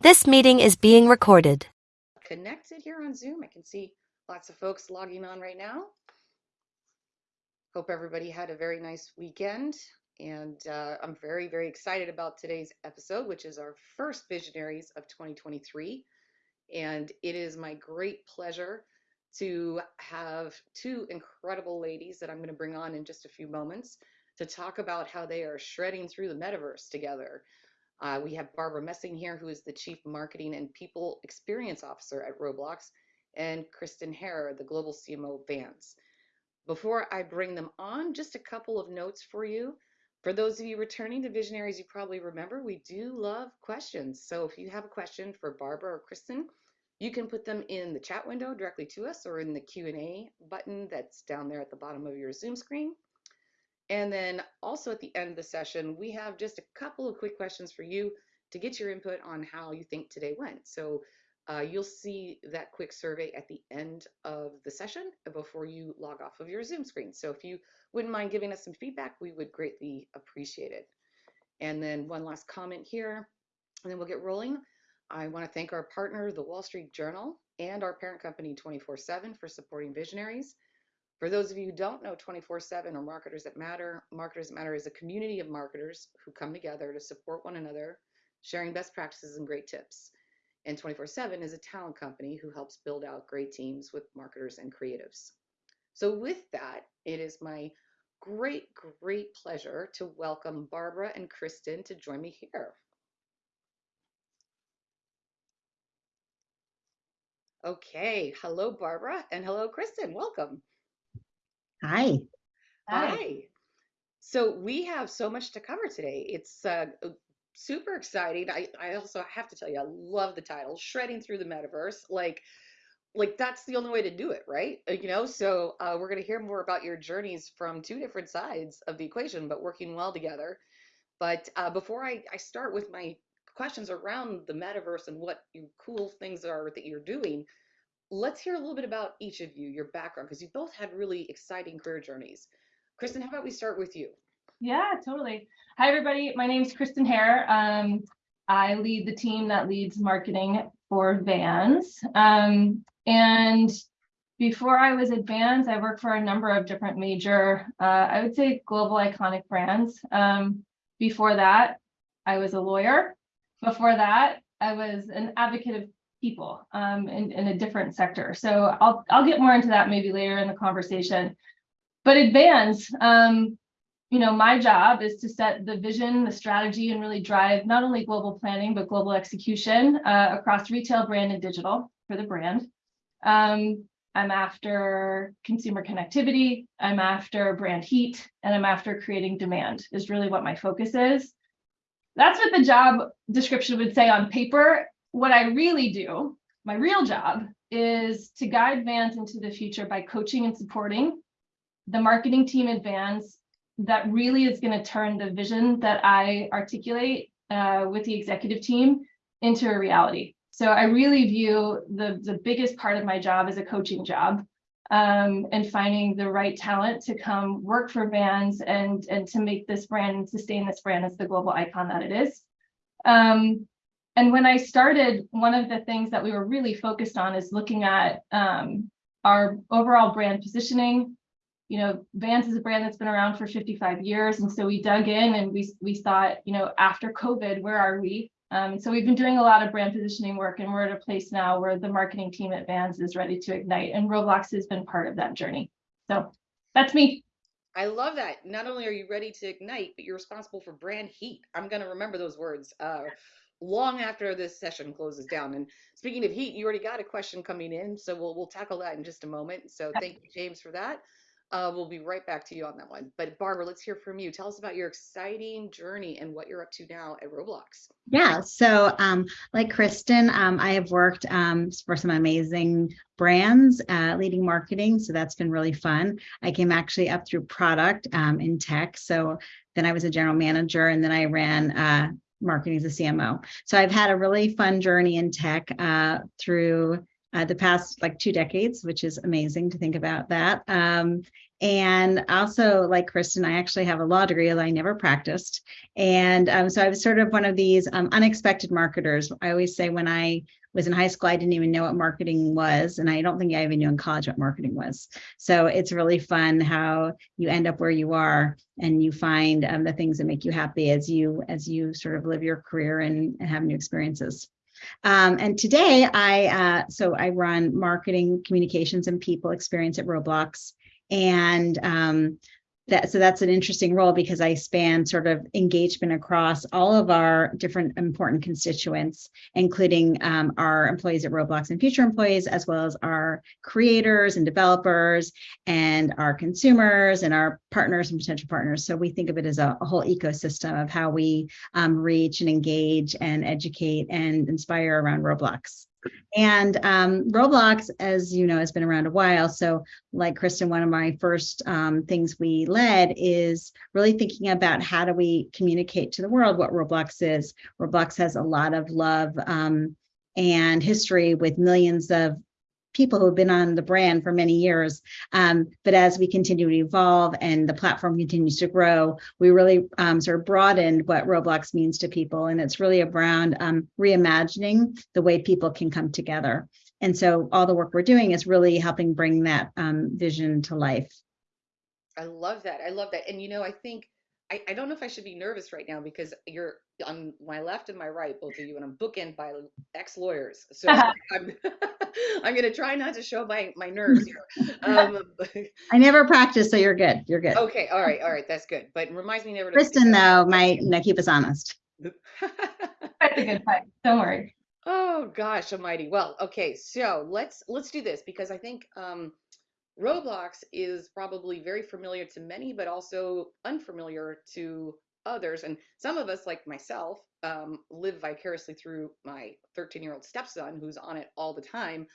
This meeting is being recorded. Connected here on Zoom. I can see lots of folks logging on right now. Hope everybody had a very nice weekend. And uh, I'm very, very excited about today's episode, which is our first Visionaries of 2023. And it is my great pleasure to have two incredible ladies that I'm going to bring on in just a few moments to talk about how they are shredding through the metaverse together. Uh, we have Barbara Messing here, who is the Chief Marketing and People Experience Officer at Roblox, and Kristen Hare, the Global CMO of Vans. Before I bring them on, just a couple of notes for you. For those of you returning to Visionaries, you probably remember we do love questions. So if you have a question for Barbara or Kristen, you can put them in the chat window directly to us or in the Q&A button that's down there at the bottom of your Zoom screen. And then also at the end of the session, we have just a couple of quick questions for you to get your input on how you think today went. So uh, you'll see that quick survey at the end of the session before you log off of your Zoom screen. So if you wouldn't mind giving us some feedback, we would greatly appreciate it. And then one last comment here, and then we'll get rolling. I want to thank our partner, the Wall Street Journal, and our parent company 24/7 for supporting Visionaries. For those of you who don't know 24/7 or Marketers That Matter, Marketers That Matter is a community of marketers who come together to support one another, sharing best practices and great tips. And 24/7 is a talent company who helps build out great teams with marketers and creatives. So with that, it is my great, great pleasure to welcome Barbara and Kristen to join me here. Okay, hello Barbara and hello Kristen, welcome. Hi. Hi. So we have so much to cover today. It's uh, uh, super exciting. I, I also have to tell you, I love the title, Shredding Through the Metaverse. Like, like that's the only way to do it, right? Uh, You know, so uh, we're going to hear more about your journeys from two different sides of the equation, but working well together. But uh, before I, I start with my questions around the metaverse and what you cool things are that you're doing, let's hear a little bit about each of you, your background, because you both had really exciting career journeys. Kristen, how about we start with you? Yeah, totally. Hi, everybody. My name is Kristen Hare. Um, I lead the team that leads marketing for Vans. Um, and before I was at Vans, I worked for a number of different major, uh, I would say global iconic brands. Um, before that, I was a lawyer. Before that, I was an advocate of people um, in, in a different sector. So I'll, I'll get more into that maybe later in the conversation. But at Vans, um, you know, my job is to set the vision, the strategy, and really drive not only global planning, but global execution uh, across retail, brand, and digital for the brand. Um, I'm after consumer connectivity, I'm after brand heat, and I'm after creating demand is really what my focus is. That's what the job description would say on paper. What I really do, my real job, is to guide Vans into the future by coaching and supporting the marketing team at Vans that really is going to turn the vision that I articulate uh, with the executive team into a reality. So I really view the, the biggest part of my job as a coaching job um, and finding the right talent to come work for Vans and, and to make this brand and sustain this brand as the global icon that it is. Um, and when I started, one of the things that we were really focused on is looking at um, our overall brand positioning. You know, Vans is a brand that's been around for 55 years. And so we dug in and we, we thought, you know, after COVID, where are we? Um, so we've been doing a lot of brand positioning work and we're at a place now where the marketing team at Vans is ready to ignite and Roblox has been part of that journey. So that's me. I love that. Not only are you ready to ignite, but you're responsible for brand heat. I'm going to remember those words uh, long after this session closes down. And speaking of heat, you already got a question coming in, so we'll we'll tackle that in just a moment. So thank you, James, for that. Uh, we'll be right back to you on that one. But Barbara, let's hear from you. Tell us about your exciting journey and what you're up to now at Roblox. Yeah, so um, like Kristen, um, I have worked um, for some amazing brands, uh, leading marketing. So that's been really fun. I came actually up through product um, in tech. So then I was a general manager and then I ran uh, marketing as a CMO. So I've had a really fun journey in tech uh, through uh, the past like two decades, which is amazing to think about that. Um, And also, like Kristen, I actually have a law degree, although I never practiced. And um, so I was sort of one of these um, unexpected marketers. I always say when I was in high school, I didn't even know what marketing was. And I don't think I even knew in college what marketing was. So it's really fun how you end up where you are and you find um, the things that make you happy as you as you sort of live your career and, and have new experiences. Um, and today I, uh, so I run marketing, communications and people experience at Roblox. And um, that, so that's an interesting role because I span sort of engagement across all of our different important constituents, including um, our employees at Roblox and future employees, as well as our creators and developers and our consumers and our partners and potential partners. So we think of it as a, a whole ecosystem of how we um, reach and engage and educate and inspire around Roblox. And um, Roblox, as you know, has been around a while. So like Kristen, one of my first um, things we led is really thinking about how do we communicate to the world what Roblox is. Roblox has a lot of love um, and history with millions of people who've been on the brand for many years. Um, but as we continue to evolve and the platform continues to grow, we really um, sort of broadened what Roblox means to people. And it's really around um, reimagining the way people can come together. And so all the work we're doing is really helping bring that um, vision to life. I love that. I love that. And you know, I think I, I don't know if I should be nervous right now because you're on my left and my right, both of you, and I'm bookended by ex-lawyers. So I'm I'm gonna try not to show my my nerves here. Um, I never practice, so you're good. You're good. okay, all right, all right, that's good. But it reminds me never to. Kristen, though, might keep us honest. That's a good fight. Don't worry. oh gosh, almighty. Well, okay, so let's let's do this because I think um, Roblox is probably very familiar to many, but also unfamiliar to others. And some of us, like myself, um, live vicariously through my 13 year old stepson who's on it all the time.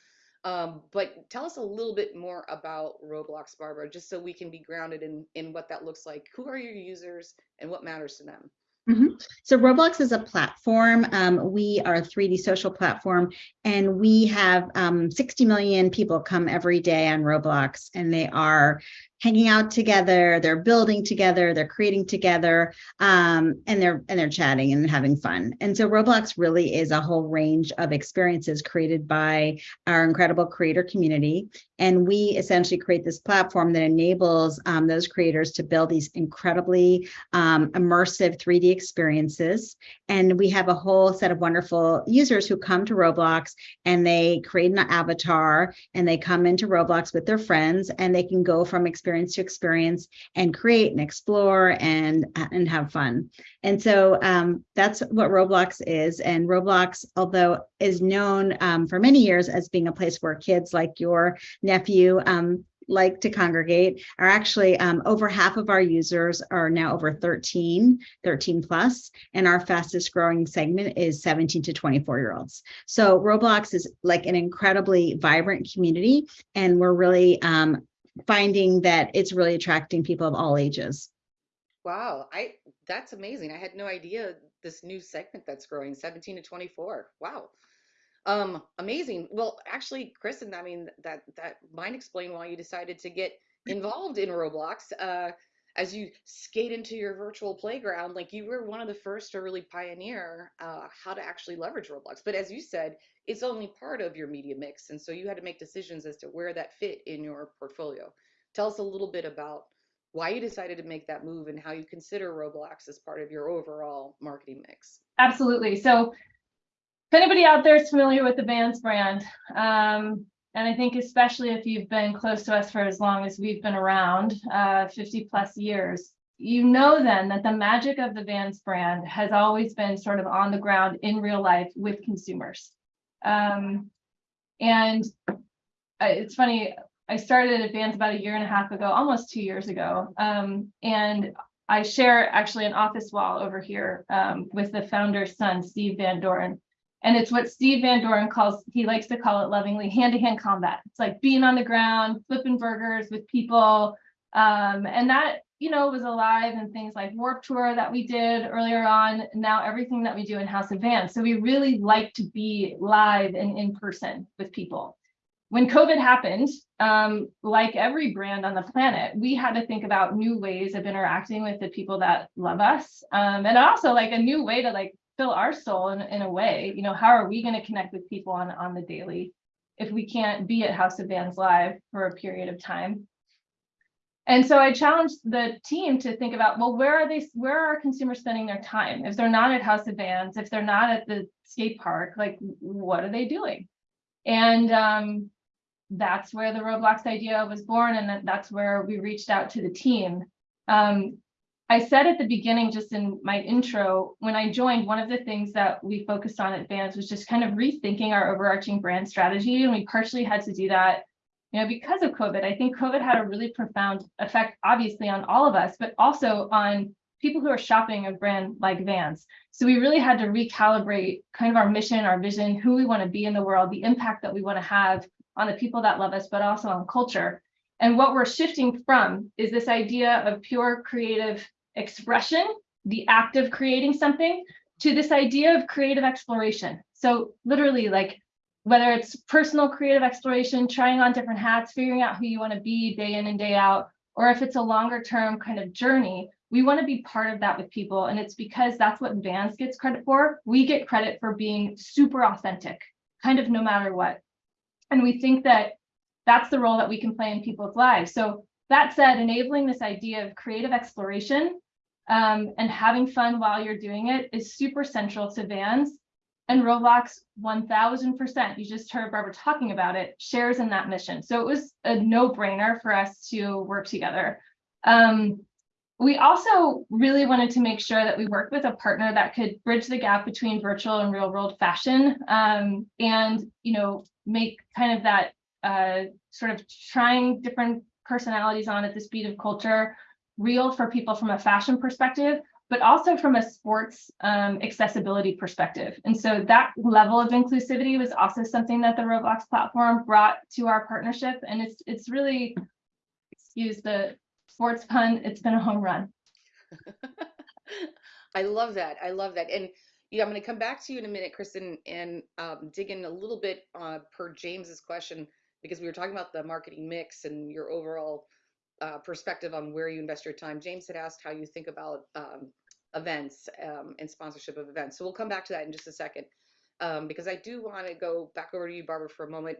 Um, but tell us a little bit more about Roblox, Barbara, just so we can be grounded in, in what that looks like. Who are your users and what matters to them? Mm -hmm. So Roblox is a platform. Um, we are a 3D social platform, and we have um, 60 million people come every day on Roblox, and they are hanging out together, they're building together, they're creating together, um, and they're and they're chatting and having fun. And so Roblox really is a whole range of experiences created by our incredible creator community. And we essentially create this platform that enables um, those creators to build these incredibly um, immersive 3D experiences. And we have a whole set of wonderful users who come to Roblox and they create an avatar and they come into Roblox with their friends and they can go from experience experience to experience and create and explore and and have fun. And so um, that's what Roblox is. And Roblox, although is known um, for many years as being a place where kids like your nephew um, like to congregate are actually um, over half of our users are now over 13 13 plus and our fastest growing segment is 17 to 24 year olds so roblox is like an incredibly vibrant community and we're really um, finding that it's really attracting people of all ages. Wow, I that's amazing. I had no idea this new segment that's growing 17 to 24. Wow. Um amazing. Well, actually, Kristen, I mean that that might explain why you decided to get involved in Roblox. Uh as you skate into your virtual playground, like you were one of the first to really pioneer uh, how to actually leverage Roblox. But as you said, it's only part of your media mix. And so you had to make decisions as to where that fit in your portfolio. Tell us a little bit about why you decided to make that move and how you consider Roblox as part of your overall marketing mix. Absolutely. So if anybody out there is familiar with the Vans brand, um, and I think especially if you've been close to us for as long as we've been around, uh, 50 plus years, you know then that the magic of the Vans brand has always been sort of on the ground in real life with consumers. Um, and it's funny, I started at Vans about a year and a half ago, almost two years ago. Um, and I share actually an office wall over here um, with the founder's son, Steve Van Doren. And it's what Steve Van Doren calls, he likes to call it lovingly hand-to-hand -hand combat. It's like being on the ground, flipping burgers with people. Um, and that, you know, was alive in things like Warped Tour that we did earlier on, now everything that we do in House Vans. So we really like to be live and in person with people. when COVID happened, um, like every brand on the planet, we had to think about new ways of interacting with the people that love us. Um, and also like a new way to like fill our soul in, in a way, you know, how are we going to connect with people on, on the daily if we can't be at House of Vans Live for a period of time? And so I challenged the team to think about, well, where are they, where are consumers spending their time? If they're not at House of Vans, if they're not at the skate park, like what are they doing? And um, that's where the Roblox idea was born. And that's where we reached out to the team. Um, I said at the beginning, just in my intro, when I joined, one of the things that we focused on at Vans was just kind of rethinking our overarching brand strategy. And we partially had to do that you know, because of COVID, I think COVID had a really profound effect, obviously on all of us, but also on people who are shopping a brand like Vans. So we really had to recalibrate kind of our mission, our vision, who we want to be in the world, the impact that we want to have on the people that love us, but also on culture. And what we're shifting from is this idea of pure creative expression, the act of creating something, to this idea of creative exploration. So literally like whether it's personal creative exploration, trying on different hats, figuring out who you want to be day in and day out, or if it's a longer term kind of journey, we want to be part of that with people. And it's because that's what Vans gets credit for. We get credit for being super authentic, kind of no matter what. And we think that that's the role that we can play in people's lives. So that said, enabling this idea of creative exploration um, and having fun while you're doing it is super central to Vans and Roblox 1000%, you just heard Barbara talking about it, shares in that mission. So it was a no brainer for us to work together. Um, we also really wanted to make sure that we worked with a partner that could bridge the gap between virtual and real world fashion um, and, you know, make kind of that uh, sort of trying different personalities on at the speed of culture real for people from a fashion perspective, but also from a sports um, accessibility perspective. And so that level of inclusivity was also something that the Roblox platform brought to our partnership. And it's it's really, excuse the sports pun, it's been a home run. I love that. I love that. And I'm going to come back to you in a minute, Kristen, and um, dig in a little bit uh, per James's question because we were talking about the marketing mix and your overall uh, perspective on where you invest your time. James had asked how you think about um, events um, and sponsorship of events. So we'll come back to that in just a second um, because I do want to go back over to you, Barbara, for a moment.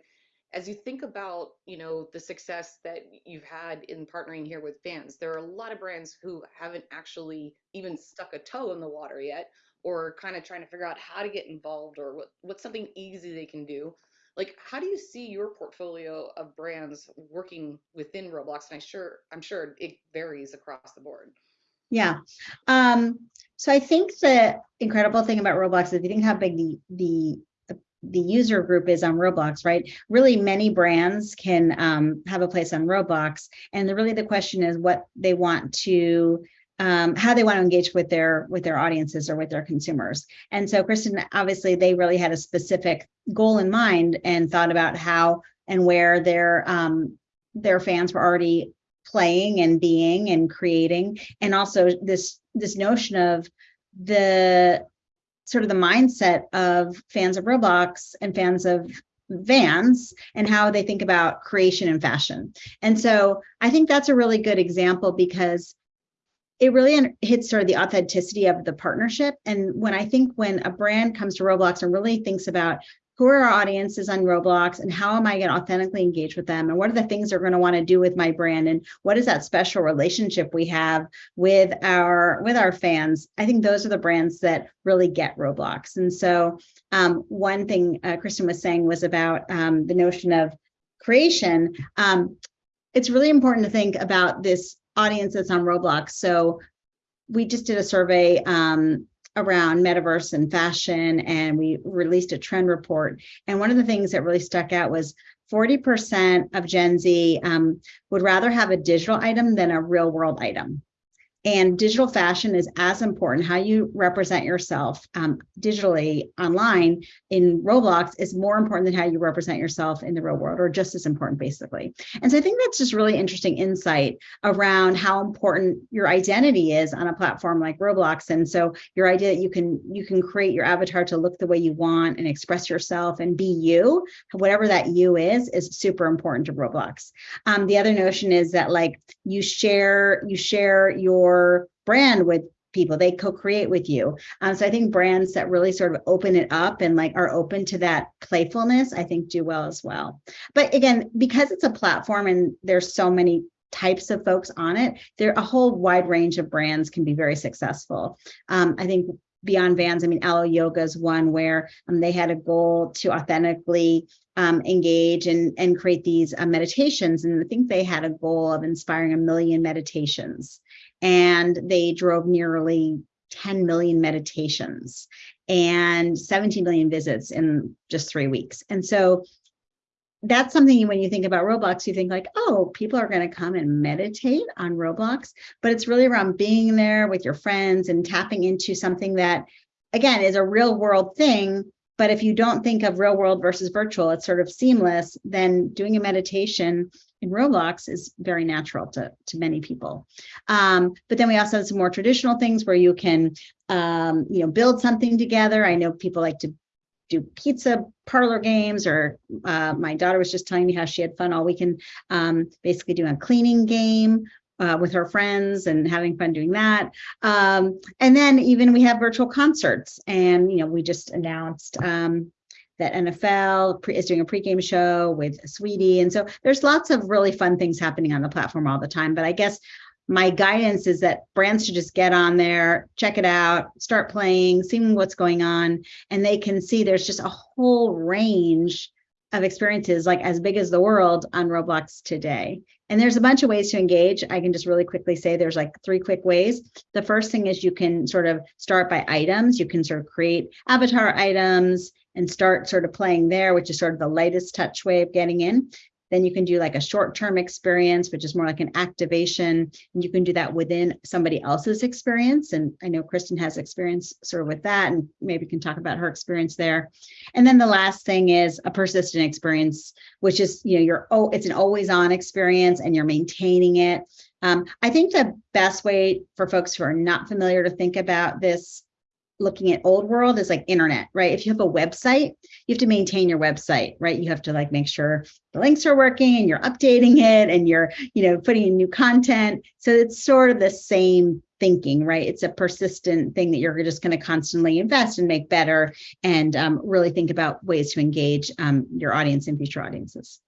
As you think about, you know, the success that you've had in partnering here with Vans, there are a lot of brands who haven't actually even stuck a toe in the water yet, or kind of trying to figure out how to get involved or what what's something easy they can do. Like, how do you see your portfolio of brands working within Roblox? And I sure I'm sure it varies across the board. Yeah. Um, so I think the incredible thing about Roblox is if you think how big the the the user group is on Roblox, right? Really many brands can um, have a place on Roblox. And the, really the question is what they want to, um, how they want to engage with their with their audiences or with their consumers. And so Kristen, obviously they really had a specific goal in mind and thought about how and where their um, their fans were already playing and being and creating and also this this notion of the sort of the mindset of fans of roblox and fans of vans and how they think about creation and fashion and so i think that's a really good example because it really hits sort of the authenticity of the partnership. And when i think when a brand comes to roblox and really thinks about who are our audiences on Roblox and how am I going to authentically engage with them and what are the things they're going to want to do with my brand and what is that special relationship we have with our with our fans I think those are the brands that really get Roblox. And so um, one thing uh, Kristen was saying was about um, the notion of creation. Um, it's really important to think about this audience that's on Roblox so we just did a survey um, around metaverse and fashion, and we released a trend report. And one of the things that really stuck out was 40% of Gen Z um, would rather have a digital item than a real world item. And digital fashion is as important. How you represent yourself um, digitally online in Roblox is more important than how you represent yourself in the real world, or just as important, basically. And so I think that's just really interesting insight around how important your identity is on a platform like Roblox. And so your idea that you can you can create your avatar to look the way you want and express yourself and be you, whatever that you is, is super important to Roblox. Um, the other notion is that like you share you share your brand with people. They co-create with you. Um, so i think brands that really sort of open it up and like are open to that playfulness i think do well as well. But again because it's a platform and there's so many types of folks on it there a whole wide range of brands can be very successful. Um, i think beyond vans i mean alo yoga is one where um, they had a goal to authentically um, engage and and create these uh, meditations. And i think they had a goal of inspiring a million meditations and they drove nearly 10 million meditations and 17 million visits in just three weeks. And so that's something when you think about Roblox, you think like, oh, people are going to come and meditate on Roblox, but it's really around being there with your friends and tapping into something that, again, is a real world thing. But if you don't think of real world versus virtual, it's sort of seamless, then doing a meditation in Roblox is very natural to, to many people. Um, but then we also have some more traditional things where you can, um, you know, build something together. I know people like to do pizza parlor games or uh, my daughter was just telling me how she had fun all weekend um, basically doing a cleaning game uh, with her friends and having fun doing that. Um, and then even we have virtual concerts and, you know, we just announced um, that NFL is doing a pregame show with Saweetie. And so there's lots of really fun things happening on the platform all the time. But I guess my guidance is that brands should just get on there, check it out, start playing, seeing what's going on, and they can see there's just a whole range of experiences like as big as the world on Roblox today. And there's a bunch of ways to engage. I can just really quickly say there's like three quick ways. The first thing is you can sort of start by items. You can sort of create avatar items and start sort of playing there, which is sort of the lightest touch way of getting in. Then you can do like a short-term experience, which is more like an activation. And you can do that within somebody else's experience. And I know Kristen has experience sort of with that and maybe can talk about her experience there. And then the last thing is a persistent experience, which is, you know, you're, oh, it's an always on experience and you're maintaining it. Um, I think the best way for folks who are not familiar to think about this looking at old world is like internet, right? If you have a website, you have to maintain your website, right? You have to like make sure the links are working and you're updating it and you're, you know, putting in new content. So it's sort of the same thinking, right? It's a persistent thing that you're just going to constantly invest and make better and um, really think about ways to engage um, your audience and future audiences.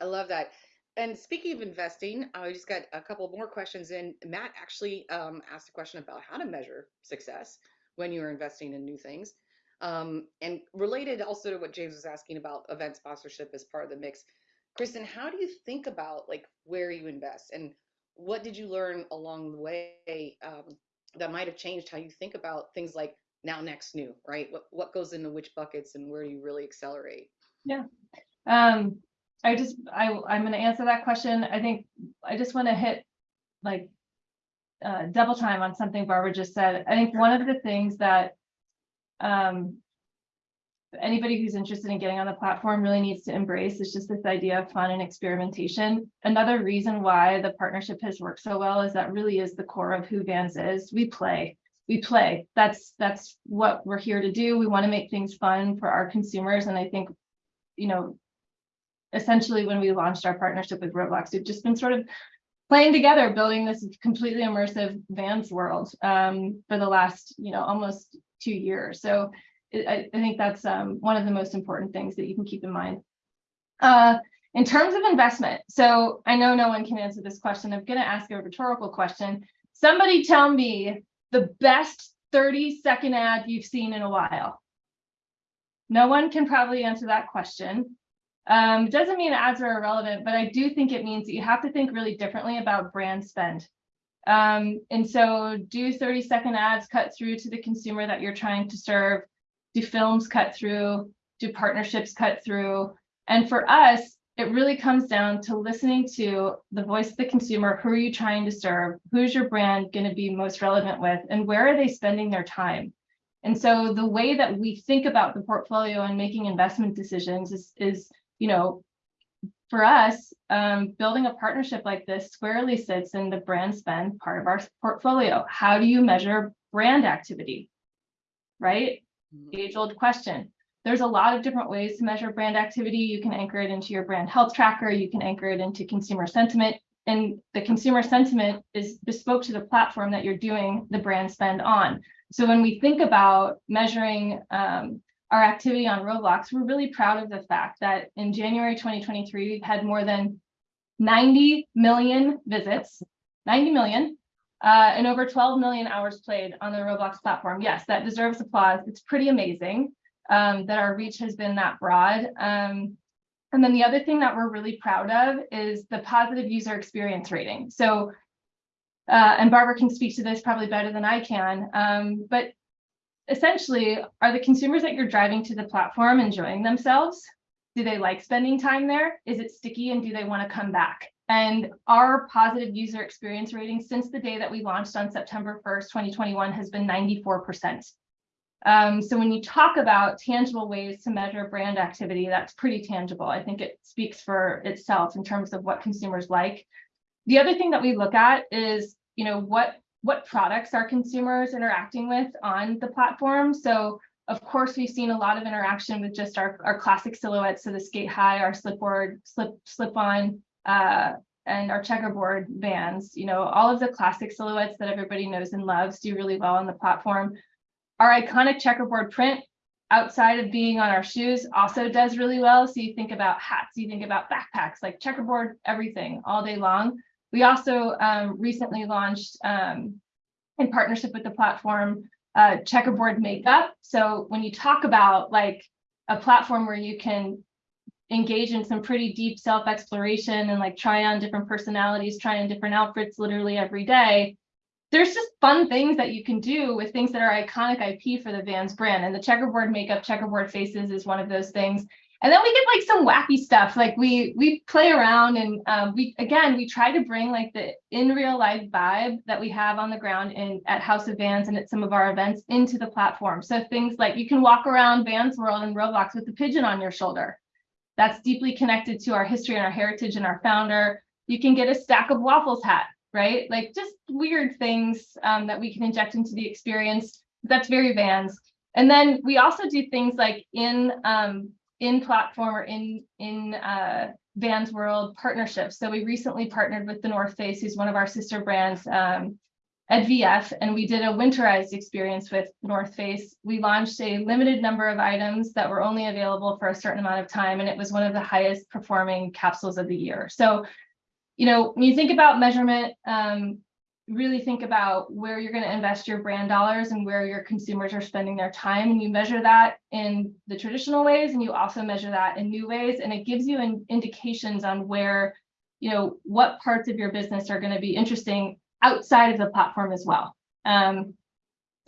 I love that. And speaking of investing, I just got a couple more questions in. Matt actually um, asked a question about how to measure success when you're investing in new things. Um, and related also to what James was asking about event sponsorship as part of the mix. Kristen, how do you think about like where you invest and what did you learn along the way um, that might have changed how you think about things like now, next, new, right? What what goes into which buckets and where do you really accelerate? Yeah. Um, I just I I'm going to answer that question. I think I just want to hit like uh, double time on something Barbara just said. I think one of the things that um, anybody who's interested in getting on the platform really needs to embrace is just this idea of fun and experimentation. Another reason why the partnership has worked so well is that really is the core of who Vans is. We play. We play. That's that's what we're here to do. We want to make things fun for our consumers. And I think, you know, essentially when we launched our partnership with Roblox, we've just been sort of playing together, building this completely immersive Vans world um, for the last, you know, almost two years. So I, I, think that's um, one of the most important things that you can keep in mind. Uh, in terms of investment, so I know no one can answer this question. I'm going to ask a rhetorical question. Somebody tell me the best 30 second ad you've seen in a while. No one can probably answer that question. Um, doesn't mean ads are irrelevant, but I do think it means that you have to think really differently about brand spend. Um, and so do 30 second ads cut through to the consumer that you're trying to serve? Do films cut through? Do partnerships cut through? And for us, it really comes down to listening to the voice of the consumer. Who are you trying to serve? Who's your brand going to be most relevant with? And where are they spending their time? And so the way that we think about the portfolio and making investment decisions is, is you know, for us, um, building a partnership like this squarely sits in the brand spend part of our portfolio. How do you measure brand activity? Right? Age old question. There's a lot of different ways to measure brand activity. You can anchor it into your brand health tracker. You can anchor it into consumer sentiment. And the consumer sentiment is bespoke to the platform that you're doing the brand spend on. So when we think about measuring um, our activity on Roblox, we're really proud of the fact that in January 2023, we've had more than 90 million visits, 90 million, uh, and over 12 million hours played on the Roblox platform. Yes, that deserves applause. It's pretty amazing um, that our reach has been that broad. Um, and then the other thing that we're really proud of is the positive user experience rating. So, uh, and Barbara can speak to this probably better than I can, um, but essentially, are the consumers that you're driving to the platform enjoying themselves? Do they like spending time there? Is it sticky and do they want to come back? And our positive user experience rating since the day that we launched on September 1st, 2021 has been 94%. Um, so when you talk about tangible ways to measure brand activity, that's pretty tangible. I think it speaks for itself in terms of what consumers like. The other thing that we look at is, you know, what what products are consumers interacting with on the platform. So of course, we've seen a lot of interaction with just our, our classic silhouettes. So the skate high, our slipboard, slip, slip on, uh, and our checkerboard Vans, you know, all of the classic silhouettes that everybody knows and loves do really well on the platform. Our iconic checkerboard print outside of being on our shoes also does really well. So you think about hats, you think about backpacks, like checkerboard, everything all day long. We also um, recently launched um, in partnership with the platform uh, checkerboard makeup. So when you talk about like a platform where you can engage in some pretty deep self-exploration and like try on different personalities, try on different outfits literally every day, there's just fun things that you can do with things that are iconic IP for the Vans brand. And the checkerboard makeup, checkerboard faces is one of those things. And then we get like some wacky stuff. Like we we play around and um, we again we try to bring like the in real life vibe that we have on the ground in at House of Vans and at some of our events into the platform. So things like you can walk around Vans World and Roblox with the pigeon on your shoulder. That's deeply connected to our history and our heritage and our founder. You can get a stack of waffles hat, right? Like just weird things um, that we can inject into the experience. That's very Vans. And then we also do things like in um, in platform or in in uh, Vans World partnerships. So we recently partnered with the North Face, who's one of our sister brands um, at VF, and we did a winterized experience with North Face. We launched a limited number of items that were only available for a certain amount of time, and it was one of the highest performing capsules of the year. So, you know, when you think about measurement, um, really think about where you're going to invest your brand dollars and where your consumers are spending their time. And you measure that in the traditional ways and you also measure that in new ways. And it gives you an indications on where you know what parts of your business are going to be interesting outside of the platform as well. Um,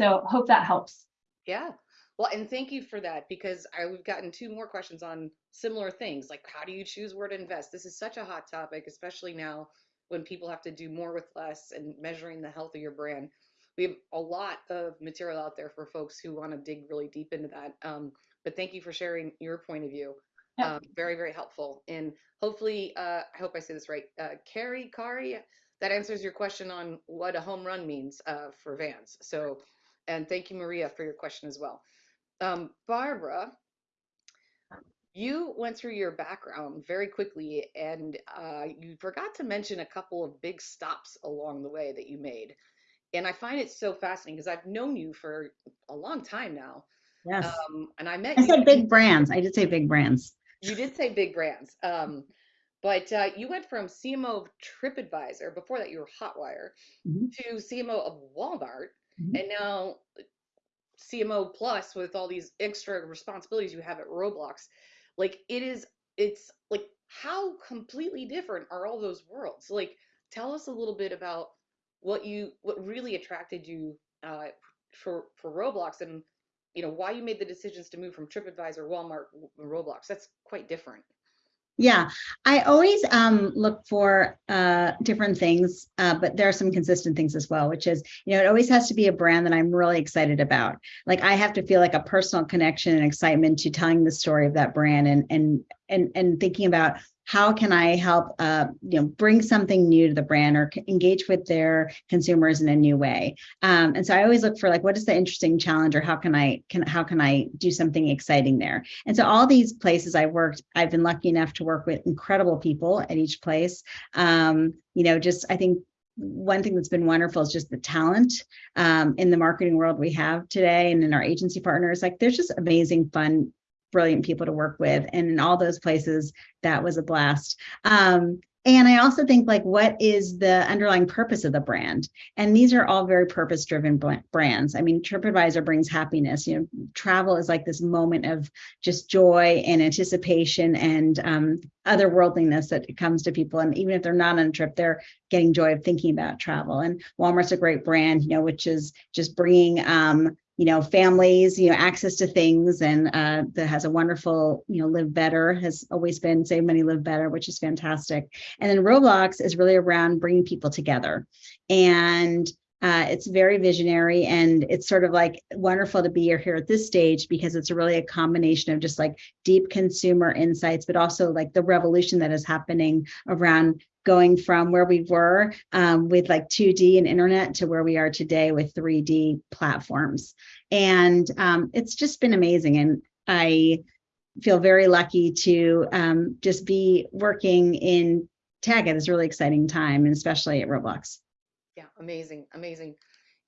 so hope that helps. Yeah. Well and thank you for that because I, we've gotten two more questions on similar things like how do you choose where to invest? This is such a hot topic especially now when people have to do more with less and measuring the health of your brand. We have a lot of material out there for folks who want to dig really deep into that. Um, but thank you for sharing your point of view. Um, very, very helpful. And hopefully, uh, I hope I say this right. Uh, Carrie, Kari, that answers your question on what a home run means uh, for Vans. So, and thank you, Maria, for your question as well. Um, Barbara, you went through your background very quickly and uh, you forgot to mention a couple of big stops along the way that you made. And I find it so fascinating because I've known you for a long time now. Yes. Um, and I met I said big brands. I did say big brands. You did say big brands. Um, but uh, you went from CMO of TripAdvisor, before that you were Hotwire, Mhm. to CMO of Walmart, Mhm. and now CMO plus with all these extra responsibilities you have at Roblox. Like it is, it's like how completely different are all those worlds? Like tell us a little bit about what you, what really attracted you uh, for for Roblox, and you know why you made the decisions to move from TripAdvisor, Walmart, Roblox. That's quite different. Yeah, I always um, look for uh, different things, uh, but there are some consistent things as well, which is, you know, it always has to be a brand that I'm really excited about. Like I have to feel like a personal connection and excitement to telling the story of that brand and and and and thinking about how can I help, uh, you know, bring something new to the brand or engage with their consumers in a new way. Um, and so I always look for like, what is the interesting challenge or how can I can how can I do something exciting there? And so all these places I worked, I've been lucky enough to work with incredible people at each place. Um, you know, just I think one thing that's been wonderful is just the talent um, in the marketing world we have today and in our agency partners. Like there's just amazing, fun brilliant people to work with. And in all those places, that was a blast. Um, and I also think like, what is the underlying purpose of the brand? And these are all very purpose driven brands. I mean, TripAdvisor brings happiness, you know, travel is like this moment of just joy and anticipation and um, otherworldliness that comes to people. And even if they're not on a trip, they're getting joy of thinking about travel. And Walmart's a great brand, you know, which is just bringing um, you know, families, you know, access to things and uh, that has a wonderful, you know, live better has always been save money, live better, which is fantastic. And then Roblox is really around bringing people together. And uh, it's very visionary and it's sort of like wonderful to be here at this stage because it's really a combination of just like deep consumer insights, but also like the revolution that is happening around going from where we were um, with like 2D and internet to where we are today with 3D platforms. And um, it's just been amazing. And I feel very lucky to um, just be working in tech at this really exciting time, and especially at Roblox. Yeah, amazing, amazing.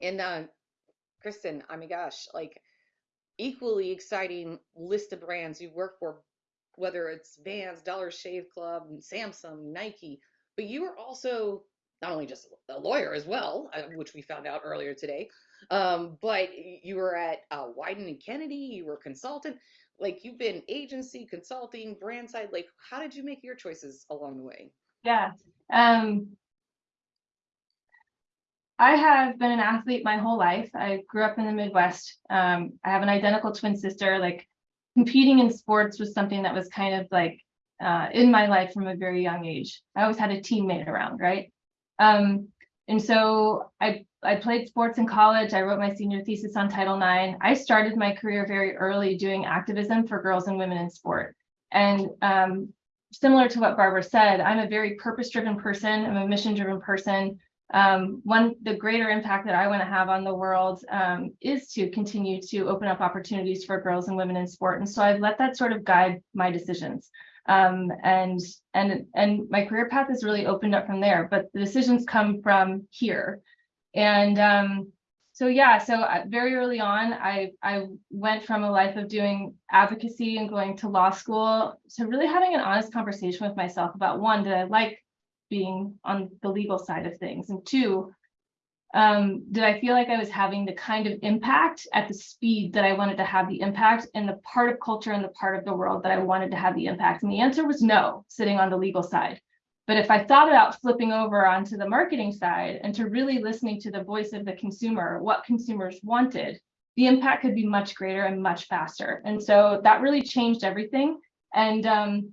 And uh, Kristen, I mean, gosh, like equally exciting list of brands you work for, whether it's Vans, Dollar Shave Club, Samsung, Nike, but you are also not only just a lawyer as well, uh, which we found out earlier today, um, but you were at uh, Wieden and Kennedy, you were a consultant. Like you've been agency, consulting, brand side. Like, how did you make your choices along the way? Yeah. Um, I have been an athlete my whole life. I grew up in the Midwest. Um, I have an identical twin sister. Like competing in sports was something that was kind of like uh, in my life from a very young age. I always had a teammate around, right? Um, and so I, I played sports in college. I wrote my senior thesis on Title IX. I started my career very early doing activism for girls and women in sport. And um, similar to what Barbara said, I'm a very purpose-driven person. I'm a mission-driven person. Um, one, the greater impact that I want to have on the world um, is to continue to open up opportunities for girls and women in sport. And so I've let that sort of guide my decisions. Um, and and and my career path has really opened up from there. But the decisions come from here, and um, so yeah. So uh, very early on, I I went from a life of doing advocacy and going to law school to really having an honest conversation with myself about one, did I like being on the legal side of things, and two, um, did I feel like I was having the kind of impact at the speed that I wanted to have the impact in the part of culture and the part of the world that I wanted to have the impact? And the answer was no, sitting on the legal side. But if I thought about flipping over onto the marketing side and to really listening to the voice of the consumer, what consumers wanted, the impact could be much greater and much faster. And so that really changed everything. And um,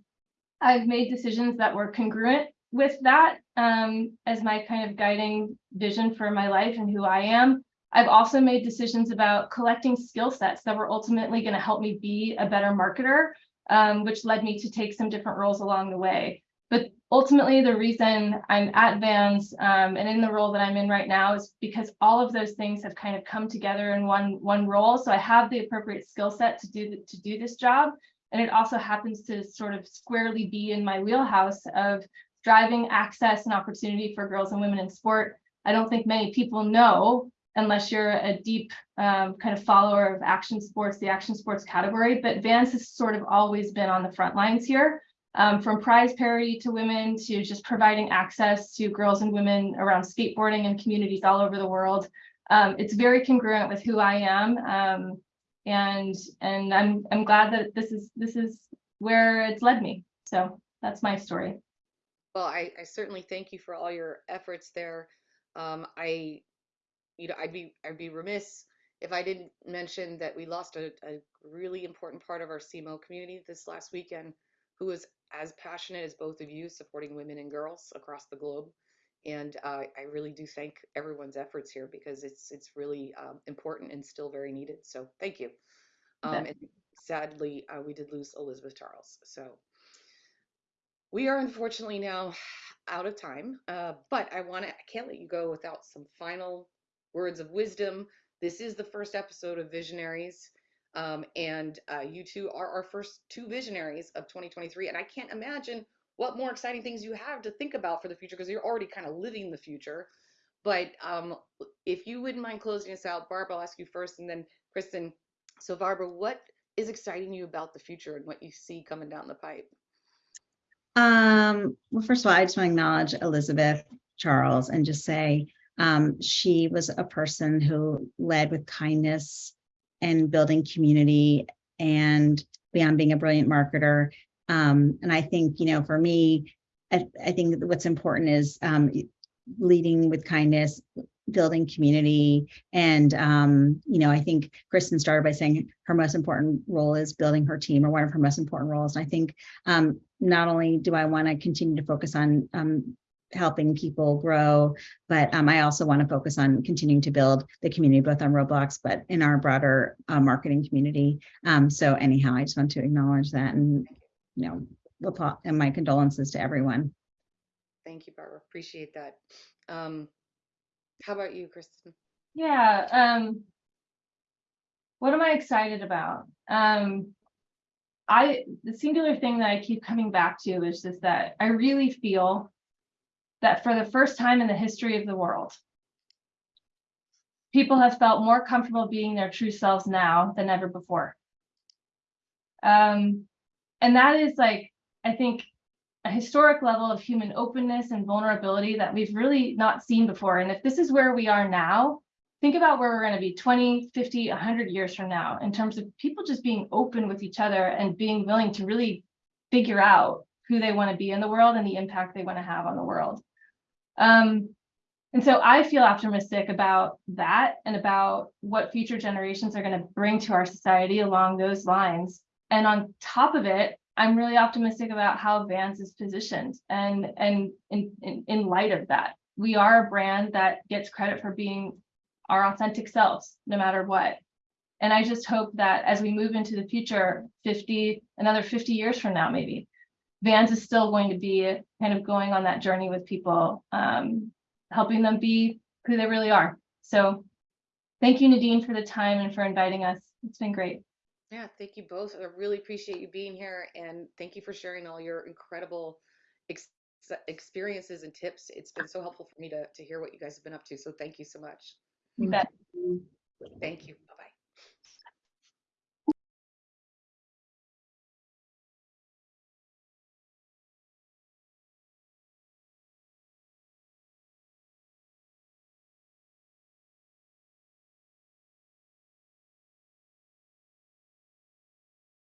I've made decisions that were congruent with that um, as my kind of guiding vision for my life and who I am. I've also made decisions about collecting skill sets that were ultimately going to help me be a better marketer, um, which led me to take some different roles along the way. But ultimately, the reason I'm at Vans um, and in the role that I'm in right now is because all of those things have kind of come together in one one role. So I have the appropriate skill set to do the, to do this job, and it also happens to sort of squarely be in my wheelhouse of driving access and opportunity for girls and women in sport. I don't think many people know unless you're a deep um, kind of follower of action sports, the action sports category, but Vans has sort of always been on the front lines here. Um, from prize parity to women to just providing access to girls and women around skateboarding and communities all over the world. Um, it's very congruent with who I am. Um, and and I'm I'm glad that this is this is where it's led me. So that's my story. Well, I, I certainly thank you for all your efforts there. Um, I, you know, I'd be I'd be remiss if I didn't mention that we lost a, a really important part of our CMO community this last weekend who was as passionate as both of you supporting women and girls across the globe. And uh, I really do thank everyone's efforts here because it's it's really um, important and still very needed. So thank you. Um, and sadly, uh, we did lose Elizabeth Charles. So we are unfortunately now out of time. Uh, but I want to I can't let you go without some final words of wisdom. This is the first episode of Visionaries. Um, and uh, you two are our first two visionaries of 2023. And I can't imagine what more exciting things you have to think about for the future because you're already kind of living the future. But um, if you wouldn't mind closing us out, Barb, I'll ask you first, and then Kristen. So, Barbara, what is exciting you about the future and what you see coming down the pipe? Um, well, first of all, I just want to acknowledge Elizabeth Charles and just say um, she was a person who led with kindness and building community and beyond being a brilliant marketer. Um, and I think, you know, for me, I, I think what's important is um, leading with kindness, building community. And, um, you know, I think Kristen started by saying her most important role is building her team or one of her most important roles. And I think um, not only do I want to continue to focus on um, helping people grow, but um, I also want to focus on continuing to build the community, both on Roblox, but in our broader uh, marketing community. Um, so anyhow, I just want to acknowledge that and, you know, and my condolences to everyone. Thank you, Barbara. Appreciate that. Um, how about you, Kristen? Yeah, um, what am I excited about? Um, I, the singular thing that I keep coming back to is just that I really feel that for the first time in the history of the world, people have felt more comfortable being their true selves now than ever before. Um, and that is like, I think, a historic level of human openness and vulnerability that we've really not seen before. And if this is where we are now, think about where we're going to be 20, 50, 100 years from now in terms of people just being open with each other and being willing to really figure out who they want to be in the world and the impact they want to have on the world. Um, and so I feel optimistic about that and about what future generations are going to bring to our society along those lines. And on top of it, I'm really optimistic about how Vans is positioned and and in, in, in light of that. We are a brand that gets credit for being our authentic selves, no matter what. And I just hope that as we move into the future, 50, another 50 years from now, maybe, Vans is still going to be kind of going on that journey with people, um, helping them be who they really are. So thank you, Nadine, for the time and for inviting us. It's been great. Yeah, thank you both. I really appreciate you being here and thank you for sharing all your incredible ex experiences and tips. It's been so helpful for me to, to hear what you guys have been up to. So thank you so much. You bet. Thank you.